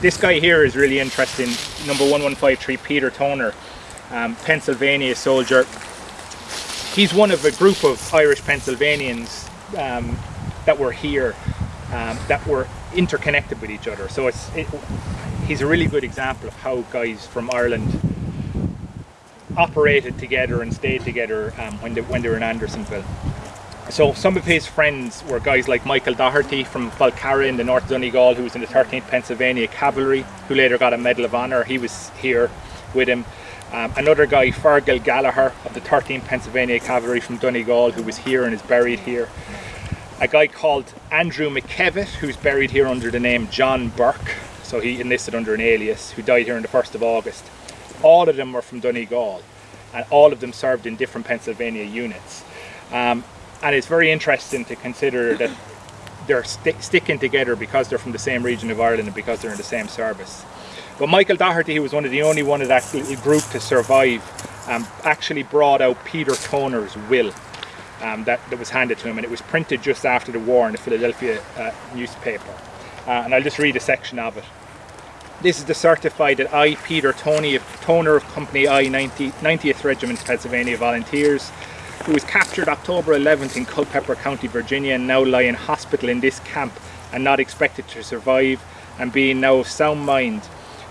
this guy here is really interesting. Number 1153, Peter Toner, um, Pennsylvania soldier. He's one of a group of Irish Pennsylvanians um, that were here, um, that were interconnected with each other. So it's it, he's a really good example of how guys from Ireland operated together and stayed together um, when, they, when they were in Andersonville. So some of his friends were guys like Michael Doherty from Falcarragh in the North Donegal who was in the 13th Pennsylvania Cavalry who later got a Medal of Honor. He was here with him. Um, another guy, Fergal Gallagher of the 13th Pennsylvania Cavalry from Donegal who was here and is buried here. A guy called Andrew McKevitt who's buried here under the name John Burke. So he enlisted under an alias who died here on the 1st of August. All of them were from Donegal and all of them served in different Pennsylvania units. Um, and it's very interesting to consider that they're st sticking together because they're from the same region of Ireland and because they're in the same service. But Michael Doherty, who was one of the only one of that group to survive, um, actually brought out Peter Toner's will um, that, that, was handed to him and it was printed just after the war in the Philadelphia uh, newspaper. Uh, and I'll just read a section of it. This is the certified that I, Peter Tony of Toner of Company I 90, 90th Regiment Pennsylvania Volunteers, who was captured October 11th in Culpeper County, Virginia and now lie in hospital in this camp and not expected to survive and being now of sound mind,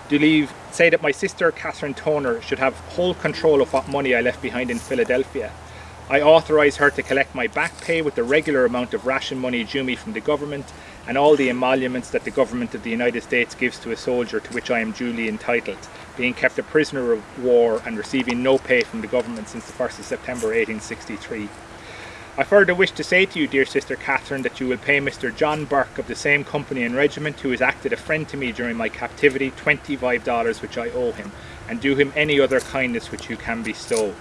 do leave say that my sister Catherine Toner should have whole control of what money I left behind in Philadelphia. I authorise her to collect my back pay with the regular amount of ration money due me from the government and all the emoluments that the government of the United States gives to a soldier to which I am duly entitled, being kept a prisoner of war and receiving no pay from the government since the 1st of September 1863. I further wish to say to you, dear sister Catherine, that you will pay Mr. John Burke of the same company and regiment who has acted a friend to me during my captivity $25 which I owe him, and do him any other kindness which you can bestow.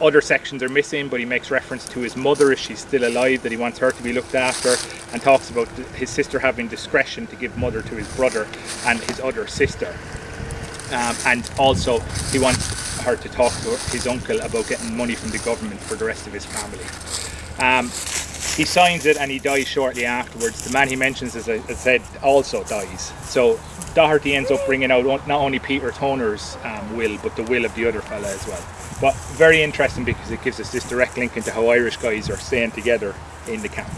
Other sections are missing, but he makes reference to his mother if she's still alive, that he wants her to be looked after, and talks about his sister having discretion to give mother to his brother and his other sister. Um, and also, he wants her to talk to his uncle about getting money from the government for the rest of his family. Um, he signs it and he dies shortly afterwards. The man he mentions, as I said, also dies. So Doherty ends up bringing out not only Peter Toner's um, will, but the will of the other fella as well. But very interesting because it gives us this direct link into how Irish guys are staying together in the camp.